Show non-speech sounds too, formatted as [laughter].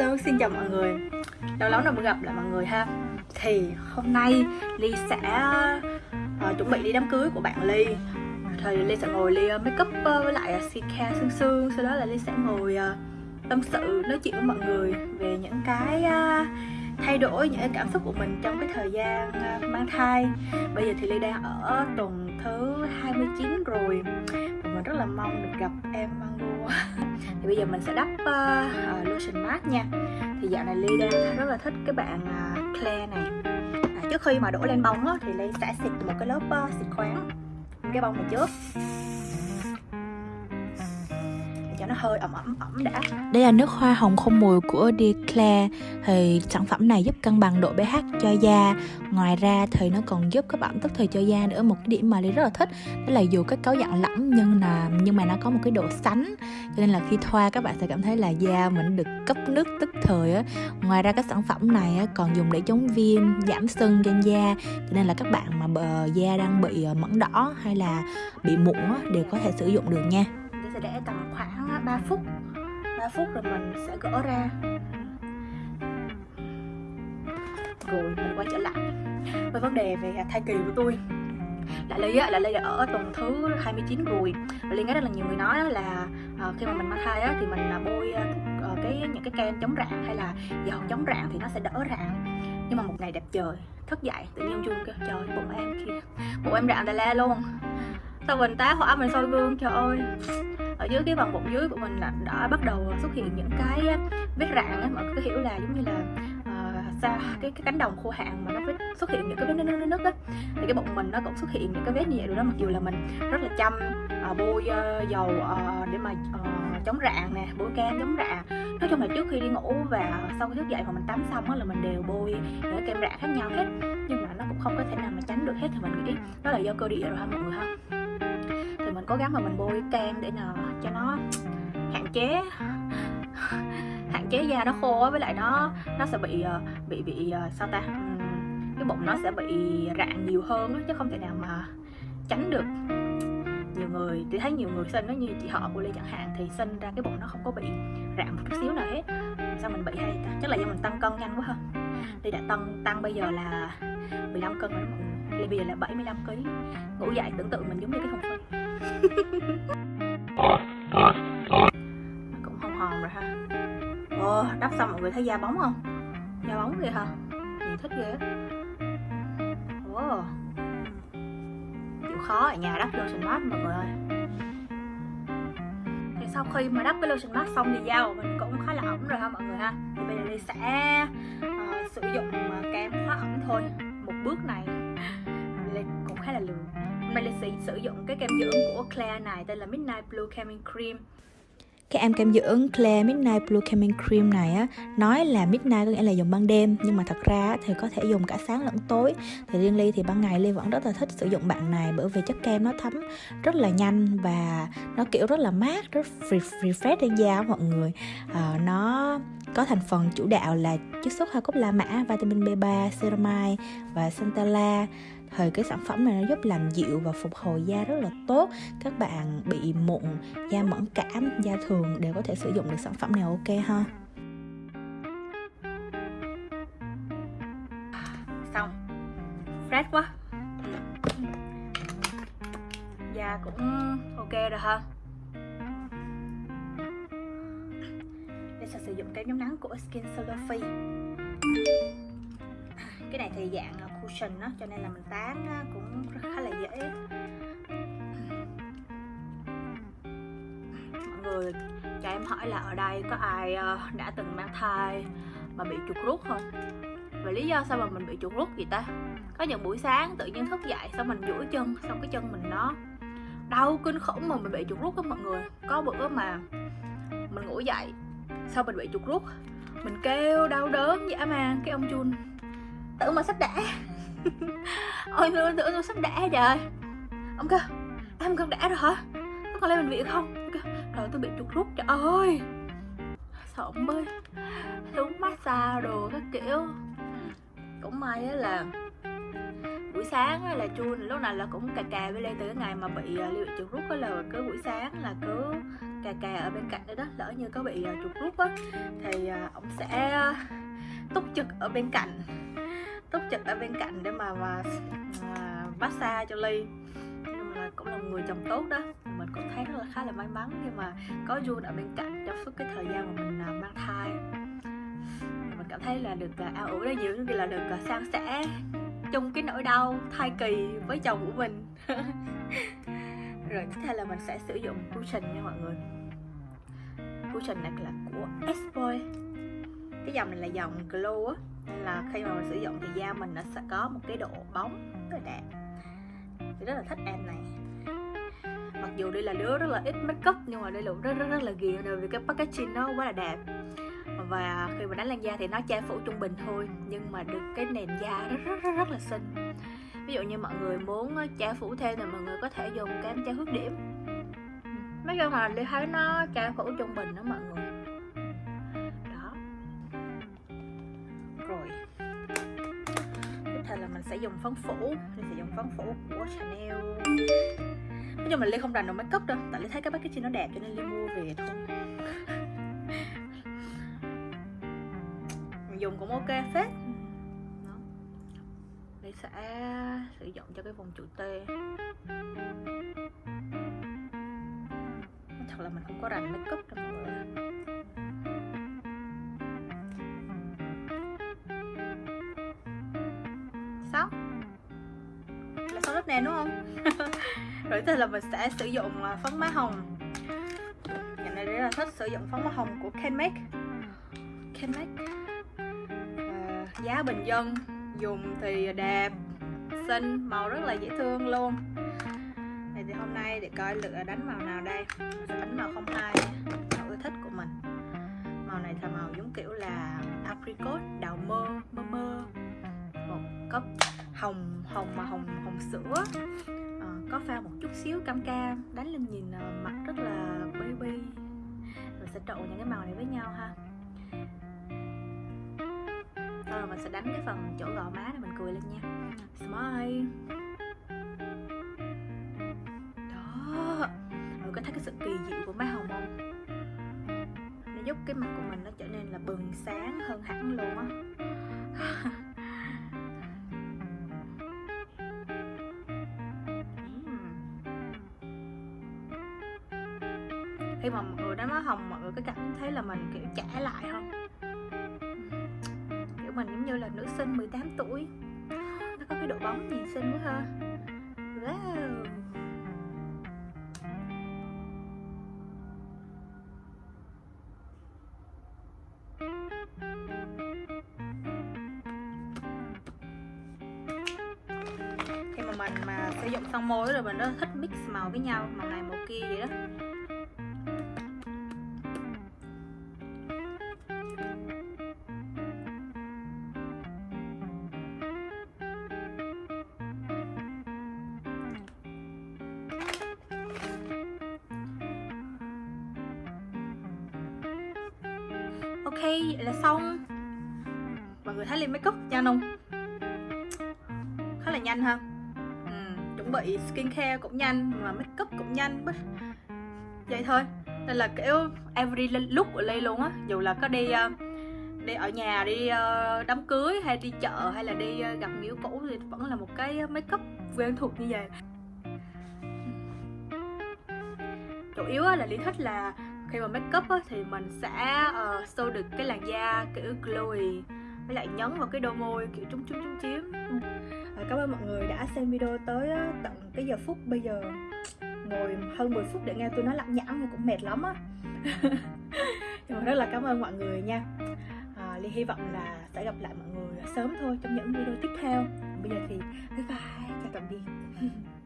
Hello, xin chào mọi người. Lâu lắm rồi mới gặp lại mọi người ha. Thì hôm nay Ly sẽ uh, chuẩn bị đi đám cưới của bạn Ly. Thì Ly sẽ ngồi Ly ờ, uh, make up uh, ờ, với lại uh, skincare sương sương. Sau đó là Ly sẽ ngồi uh, tâm sự, nói chuyện với mọi người Về những cái uh, thay đổi, những cái cảm xúc của mình trong cái thời gian uh, mang thai. Bây giờ thì Ly đang ở tuần thứ 29 rồi. Và mình rất là mong được gặp em Mango thì bây giờ mình sẽ đắp uh, uh, lotion mask nha. Thì dạo này Ly đang rất là thích cái bạn uh, Claire này. À, trước khi mà đổ lên bông á, thì Ly sẽ xịt một cái lớp uh, xịt khoáng. Cái bông này trước cho nó hơi ẩm ẩm ẩm đã. Đây là nước hoa hồng không mùi của Declare. Thì sản phẩm này giúp cân bằng độ pH cho da. Ngoài ra thì nó còn giúp các bạn tức thời cho da nữa Một cái điểm mà lý rất là thích. Đó là dù cái cấu dạng lỏng nhưng là nhưng mà nó có một cái độ sánh. Cho nên là khi thoa các bạn sẽ cảm thấy là da mình được cấp nước tức thời á. Ngoài ra cái sản phẩm này còn dùng để chống viêm, giảm sưng trên da. Cho nên là các bạn mà bờ da đang bị mẫn mẩn đỏ hay là bị mụn đều có thể sử dụng được nha sẽ để tầm khoảng à, 3 phút. 3 phút rồi mình sẽ gỡ ra. Rồi mình quay trở lại với vấn đề về thai kỳ của tôi. Lại Ly á, lại Ly ở tuần thứ 29 rồi. Lại Ly nghe rất là nhiều người nói là uh, khi mà mình mang thai á, thì mình là bôi uh, cái những cái kem chống rạn hay là dầu chống rạn thì nó sẽ đỡ rạn. Nhưng mà một ngày đẹp trời thức dậy tự nhiên chung kêu trời bụng em kia bụng em rạn tà la luôn. Sau mình tá hỏa mình soi gương trời ơi ở dưới cái vòng bụng dưới của mình là đã bắt đầu xuất hiện những cái vết rạn á mọi người có hiểu là giống như là uh, cái, cái cánh đồng khô hạn mà nó xuất hiện những cái vết nứt nứt nứt á. Thì cái bụng mình nó cũng xuất hiện những cái vết như vậy rồi đó mặc dù là mình rất là chăm uh, bôi uh, dầu uh, để mà uh, chống rạn nè bôi kem chống rạn. Nói chung là trước khi đi ngủ và sau khi thức dậy mà mình tắm xong á là mình đều bôi những cái kem rạn khác nhau hết. Nhưng mà nó cũng không có thể nào mà tránh được hết thì mình nghĩ đó là do cơ địa rồi ha mọi người ha cố gắng mà mình bôi kem để nào cho nó hạn chế hạn chế da nó khô với lại nó nó sẽ bị ờ, bị bị ờ, sao ta? Ừ, cái bụng nó sẽ bị rạn nhiều hơn chứ không thể nào mà tránh được. Nhiều người thì thấy nhiều người sinh nó như chị họ của Lê chẳng hạn thì sinh ra cái bụng nó không có bị rạn một chút xíu nào hết. Sao mình bị hay ta? Chắc là do mình tăng cân nhanh quá ha. Ly đã tăng tăng bây giờ là 15 cân rồi mọi Ly bây giờ là 75 kg ngủ dậy tưởng tượng mình giống như cái thùng phi cũng hồng hòn rồi ha. Ồ, đắp xong mọi người thấy da bóng không? Da bóng kìa hả? Nhìn thích ghê Ồ. Chịu khó ở nhà đắp lotion mask mọi người ơi. Thì sau khi mà đắp cái lotion mask xong thì da của mình cũng khá là ẩm rồi ha mọi người ha. Thì bây giờ đi sẽ uh, sử dụng ờ, kem hóa ẩm thôi. Một bước này cũng khá là lười mình là sẽ sử dụng cái kem dưỡng của Claire này tên là Midnight Blue Calming Cream. Cái em kem dưỡng Claire Midnight Blue Calming Cream này á nói là midnight có nghĩa là dùng ban đêm nhưng mà thật ra thì có thể dùng cả sáng lẫn tối. Thì riêng ly thì ban ngày ly vẫn rất là thích sử dụng bạn này bởi vì chất kem nó thấm rất là nhanh và nó kiểu rất là mát rất refresh trên da mọi người. À, nó có thành phần chủ đạo là chiết xuất hoa cúc la mã vitamin B3 ceramide và Santala thì cái sản phẩm này nó giúp làm dịu và phục hồi da rất là tốt. Các bạn bị mụn, da mẫn cảm, da thường đều có thể sử dụng được sản phẩm này, ok ha? Xong. Fresh quá. Da cũng ok rồi ha. Đây sẽ sử dụng kem chống nắng của Skin Solophy cái này thì dạng à, cushion đó, cho nên là mình tán cũng khá là dễ. Mọi người, cho em hỏi là ở đây có ai ờ, đã từng mang thai mà bị chuột rút không? Và lý do sao mà mình bị chuột rút vậy ta? Có những buổi sáng tự nhiên thức dậy xong mình duỗi chân, xong cái chân mình nó đau kinh khủng mà mình bị chuột rút đó mọi người. Có bữa mà mình ngủ dậy sau mình bị chuột rút? Mình kêu đau đớn dã man cái ông chun tưởng mà sắp đẻ. [laughs] Ôi tự tưởng sắp đẻ trời? Ông kêu em con đẻ rồi hả? Có còn lên bệnh viện không? Rồi tôi bị chuột rút trời ơi. Sợ ông bơi xuống massage đồ các kiểu. Cũng may á là buổi sáng là chua lúc nào là cũng cà cà với lê từ cái ngày mà bị uh, trục chuột rút á là cứ buổi sáng là cứ cà cà ở bên cạnh đó đó lỡ như có bị à, uh, chuột rút á thì uh, ông sẽ túc trực ở bên cạnh túc trực ở bên cạnh để mà mà uh, massage cho ly. Nhưng mà cũng là một người chồng tốt đó. Mình cũng thấy rất là khá là may mắn khi mà có Jun ở bên cạnh trong suốt cái thời gian mà mình uh, mang thai. Mình cảm thấy là được uh, ao ủ đó nhiều như là được uh, san sẻ chung cái nỗi đau thai kỳ với chồng của mình. [laughs] Rồi tiếp theo là mình sẽ sử dụng cushion nha mọi người. Cushion này là của S-Boy cái dòng này là dòng glow á nên là khi mà mình sử dụng thì da mình nó sẽ có một cái độ bóng rất là đẹp. Thì rất là thích em này. Mặc dù đây là đứa rất là ít make up nhưng mà đây là rất rất rất là ghiền rồi vì cái packaging nó quá là đẹp. Và khi mà đánh lên da thì nó che phủ trung bình thôi nhưng mà được cái nền da rất rất rất, rất là xinh. Ví dụ như mọi người muốn ờ, che phủ thêm thì mọi người có thể dùng kem che khuyết điểm. Nói chung là đi thấy nó che phủ trung bình đó mọi người. Dùng phấn phủ. Mình sẽ dùng phấn phủ của Chanel. Nói chung là Ly không rành đồ make up đâu. Tại Ly thấy cái packaging nó đẹp cho nên Ly mua về thôi. Dùng cũng ok phết. Đó. Ly sẽ sử dụng cho cái vùng trụ T thật là mình không có rành make up đâu mọi người. Lớp nè đúng không? [laughs] Rồi thế là mình sẽ sử dụng à, phấn má hồng. Ngày này rất là thích sử dụng phấn má hồng của Kenmake Kenmake à, giá bình dân dùng thì đẹp xinh màu rất là dễ thương luôn. Này thì hôm nay để coi lựa đánh màu nào đây. Mình sẽ đánh màu 02 màu ưa thích của mình. Màu này là màu giống kiểu là apricot đào mơ mơ mơ. Một cốc hồng hồng mà hồng hồng sữa. À, có pha một chút xíu cam cam đánh lên nhìn ờ, mặt rất là baby mình sẽ trộn những cái màu này với nhau ha. Rồi mình sẽ đánh cái phần chỗ gò má để mình cười lên nha. Smile. Đó. Rồi có thấy cái sự kỳ diệu của má hồng không? Nó giúp cái mặt của mình nó trở nên là bừng sáng hơn hẳn luôn á. [laughs] là mình, kiểu, trả lại không? Kiểu, mình giống như là nữ sinh 18 tuổi. Nó có cái độ bóng nhìn xinh quá ha. Wow. Khi mà mình mà sử dụng son môi rồi mình nó thích mix màu với nhau, màu này màu kia vậy đó. Ok vậy là xong? Mọi người thấy lên makeup nhanh không khá là nhanh ha. Ừ, chuẩn bị skincare cũng nhanh mà makeup cũng nhanh. Vậy thôi. Nên là kiểu every look của Ly luôn á. Dù là có đi ờ, đi ở nhà đi ờ, đám cưới hay đi chợ hay là đi ờ, gặp người cũ thì vẫn là một cái makeup quen thuộc như vậy. Chủ yếu là Ly thích là khi mà make up á, thì mình sẽ ờ, uh, show được cái làn da kiểu glowy với lại nhấn vào cái đôi môi kiểu trúng trúng trúng chiếm à, cảm ơn mọi người đã xem video tới tận cái giờ phút bây giờ. Ngồi hơn 10 phút để nghe tôi nói lặng nhãng cũng mệt lắm á. [laughs] Nhưng mà rất là cảm ơn mọi người nha. À, Ly hy vọng là sẽ gặp lại mọi người sớm thôi trong những video tiếp theo. Bây giờ thì bye bye chào tạm biệt. [laughs]